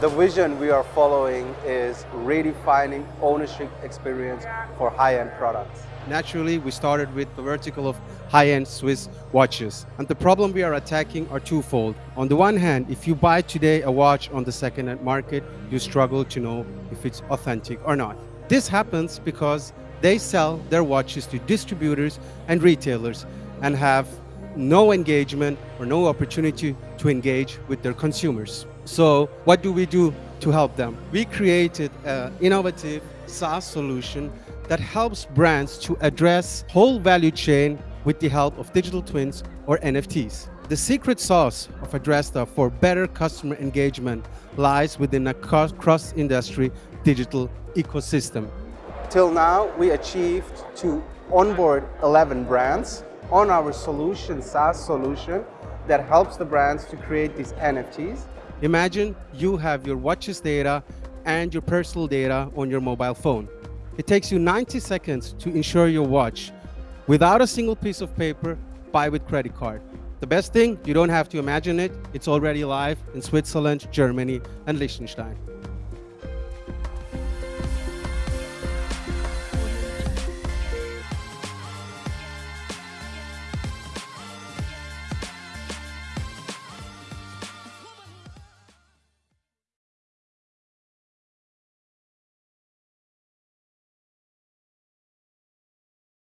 The vision we are following is redefining ownership experience for high-end products. Naturally, we started with the vertical of high-end Swiss watches. And the problem we are attacking are twofold. On the one hand, if you buy today a watch on the second-hand market, you struggle to know if it's authentic or not. This happens because they sell their watches to distributors and retailers and have no engagement or no opportunity to engage with their consumers. So what do we do to help them? We created an innovative SaaS solution that helps brands to address whole value chain with the help of digital twins or NFTs. The secret sauce of Addresta for better customer engagement lies within a cross-industry digital ecosystem. Till now, we achieved to onboard 11 brands on our solution, SaaS solution, that helps the brands to create these NFTs Imagine you have your watches data and your personal data on your mobile phone. It takes you 90 seconds to insure your watch without a single piece of paper, buy with credit card. The best thing, you don't have to imagine it, it's already live in Switzerland, Germany and Liechtenstein.